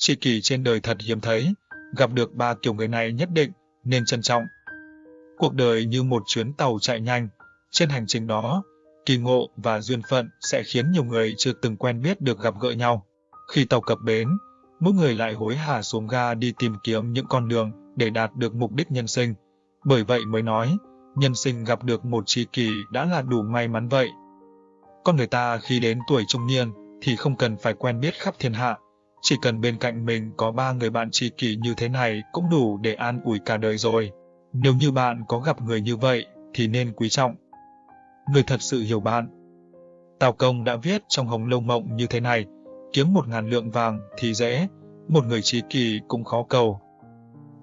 Tri kỷ trên đời thật hiếm thấy, gặp được ba kiểu người này nhất định nên trân trọng. Cuộc đời như một chuyến tàu chạy nhanh, trên hành trình đó, kỳ ngộ và duyên phận sẽ khiến nhiều người chưa từng quen biết được gặp gỡ nhau. Khi tàu cập bến, mỗi người lại hối hả xuống ga đi tìm kiếm những con đường để đạt được mục đích nhân sinh. Bởi vậy mới nói, nhân sinh gặp được một tri kỷ đã là đủ may mắn vậy. Con người ta khi đến tuổi trung niên thì không cần phải quen biết khắp thiên hạ, chỉ cần bên cạnh mình có ba người bạn tri kỷ như thế này cũng đủ để an ủi cả đời rồi. Nếu như bạn có gặp người như vậy thì nên quý trọng. Người thật sự hiểu bạn. Tào Công đã viết trong Hồng Lâu Mộng như thế này, kiếm một ngàn lượng vàng thì dễ, một người tri kỷ cũng khó cầu.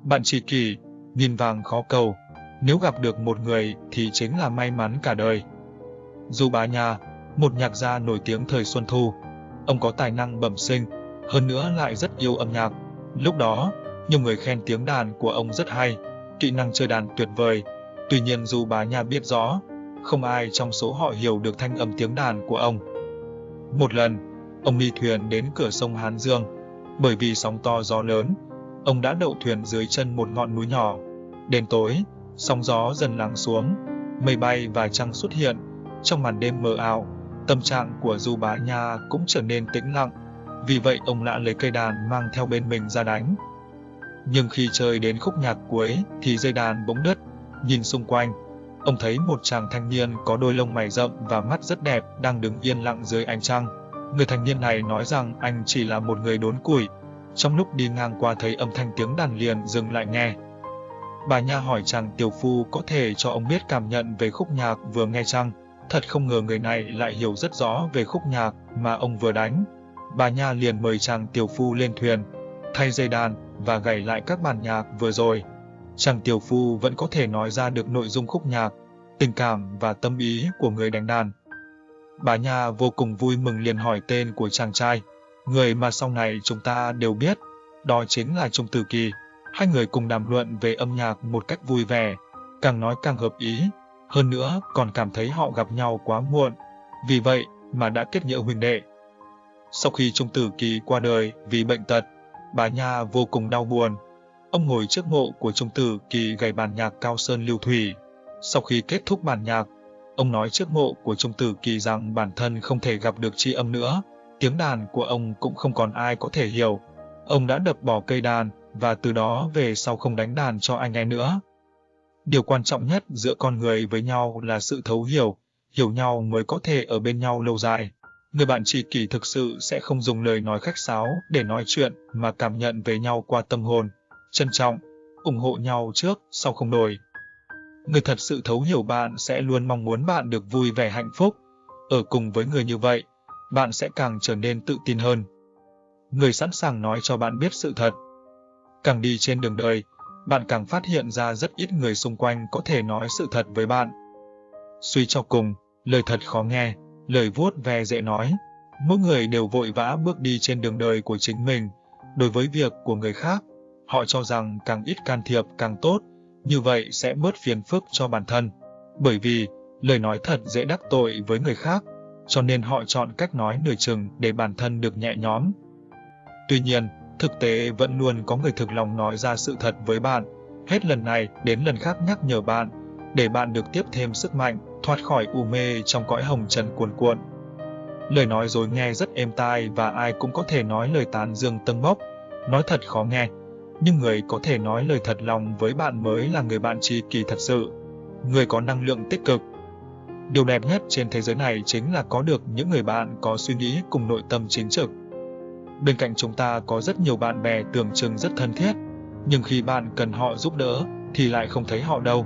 Bạn tri kỷ, nghìn vàng khó cầu, nếu gặp được một người thì chính là may mắn cả đời. Du Bá Nha, một nhạc gia nổi tiếng thời Xuân Thu, ông có tài năng bẩm sinh, hơn nữa lại rất yêu âm nhạc. Lúc đó, nhiều người khen tiếng đàn của ông rất hay, kỹ năng chơi đàn tuyệt vời. Tuy nhiên dù bà nhà biết rõ, không ai trong số họ hiểu được thanh âm tiếng đàn của ông. Một lần, ông đi thuyền đến cửa sông Hán Dương, bởi vì sóng to gió lớn, ông đã đậu thuyền dưới chân một ngọn núi nhỏ. Đến tối, sóng gió dần lắng xuống, mây bay và trăng xuất hiện, trong màn đêm mờ ảo, tâm trạng của Du Bá Nha cũng trở nên tĩnh lặng, vì vậy ông lạ lấy cây đàn mang theo bên mình ra đánh. Nhưng khi chơi đến khúc nhạc cuối thì dây đàn bỗng đứt, nhìn xung quanh, ông thấy một chàng thanh niên có đôi lông mày rậm và mắt rất đẹp đang đứng yên lặng dưới ánh trăng. Người thanh niên này nói rằng anh chỉ là một người đốn củi. Trong lúc đi ngang qua thấy âm thanh tiếng đàn liền dừng lại nghe. Bà Nha hỏi chàng tiểu phu có thể cho ông biết cảm nhận về khúc nhạc vừa nghe chăng? Thật không ngờ người này lại hiểu rất rõ về khúc nhạc mà ông vừa đánh. Bà Nha liền mời chàng tiểu phu lên thuyền, thay dây đàn và gảy lại các bản nhạc vừa rồi. Chàng tiểu phu vẫn có thể nói ra được nội dung khúc nhạc, tình cảm và tâm ý của người đánh đàn. Bà Nha vô cùng vui mừng liền hỏi tên của chàng trai, người mà sau này chúng ta đều biết, đó chính là Trung Tử Kỳ. Hai người cùng đàm luận về âm nhạc một cách vui vẻ, càng nói càng hợp ý, hơn nữa còn cảm thấy họ gặp nhau quá muộn, vì vậy mà đã kết nghĩa huynh đệ. Sau khi Trung Tử Kỳ qua đời vì bệnh tật, bà Nha vô cùng đau buồn. Ông ngồi trước mộ của Trung Tử Kỳ gảy bản nhạc Cao Sơn Lưu Thủy. Sau khi kết thúc bản nhạc, ông nói trước mộ của Trung Tử Kỳ rằng bản thân không thể gặp được tri âm nữa, tiếng đàn của ông cũng không còn ai có thể hiểu. Ông đã đập bỏ cây đàn và từ đó về sau không đánh đàn cho ai nghe nữa. Điều quan trọng nhất giữa con người với nhau là sự thấu hiểu, hiểu nhau mới có thể ở bên nhau lâu dài. Người bạn tri kỷ thực sự sẽ không dùng lời nói khách sáo để nói chuyện mà cảm nhận về nhau qua tâm hồn, trân trọng, ủng hộ nhau trước, sau không đổi. Người thật sự thấu hiểu bạn sẽ luôn mong muốn bạn được vui vẻ hạnh phúc. Ở cùng với người như vậy, bạn sẽ càng trở nên tự tin hơn. Người sẵn sàng nói cho bạn biết sự thật. Càng đi trên đường đời, bạn càng phát hiện ra rất ít người xung quanh có thể nói sự thật với bạn. Suy cho cùng, lời thật khó nghe, lời vuốt ve dễ nói. Mỗi người đều vội vã bước đi trên đường đời của chính mình. Đối với việc của người khác, họ cho rằng càng ít can thiệp càng tốt, như vậy sẽ bớt phiền phức cho bản thân. Bởi vì, lời nói thật dễ đắc tội với người khác, cho nên họ chọn cách nói nửa chừng để bản thân được nhẹ nhõm. Tuy nhiên, thực tế vẫn luôn có người thực lòng nói ra sự thật với bạn, hết lần này đến lần khác nhắc nhở bạn, để bạn được tiếp thêm sức mạnh, thoát khỏi u mê trong cõi hồng trần cuồn cuộn. Lời nói dối nghe rất êm tai và ai cũng có thể nói lời tán dương tâng bốc, nói thật khó nghe, nhưng người có thể nói lời thật lòng với bạn mới là người bạn tri kỳ thật sự, người có năng lượng tích cực. Điều đẹp nhất trên thế giới này chính là có được những người bạn có suy nghĩ cùng nội tâm chính trực. Bên cạnh chúng ta có rất nhiều bạn bè tưởng chừng rất thân thiết, nhưng khi bạn cần họ giúp đỡ thì lại không thấy họ đâu.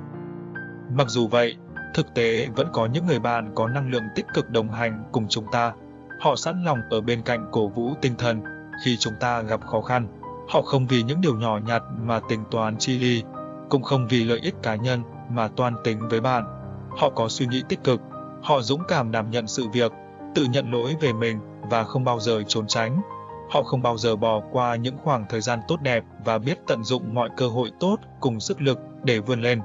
Mặc dù vậy, thực tế vẫn có những người bạn có năng lượng tích cực đồng hành cùng chúng ta. Họ sẵn lòng ở bên cạnh cổ vũ tinh thần khi chúng ta gặp khó khăn. Họ không vì những điều nhỏ nhặt mà tính toán chi ly, cũng không vì lợi ích cá nhân mà toan tính với bạn. Họ có suy nghĩ tích cực, họ dũng cảm đảm nhận sự việc, tự nhận lỗi về mình và không bao giờ trốn tránh. Họ không bao giờ bỏ qua những khoảng thời gian tốt đẹp và biết tận dụng mọi cơ hội tốt cùng sức lực để vươn lên.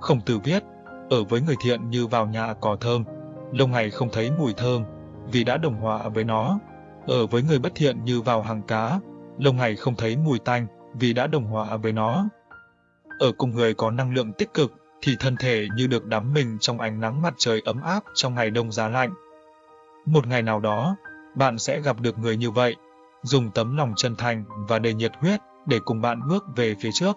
Khổng tử viết, ở với người thiện như vào nhà cỏ thơm, lâu ngày không thấy mùi thơm, vì đã đồng hòa với nó. Ở với người bất thiện như vào hàng cá, lâu ngày không thấy mùi tanh vì đã đồng hòa với nó. Ở cùng người có năng lượng tích cực thì thân thể như được đắm mình trong ánh nắng mặt trời ấm áp trong ngày đông giá lạnh. Một ngày nào đó, bạn sẽ gặp được người như vậy, dùng tấm lòng chân thành và đầy nhiệt huyết để cùng bạn bước về phía trước.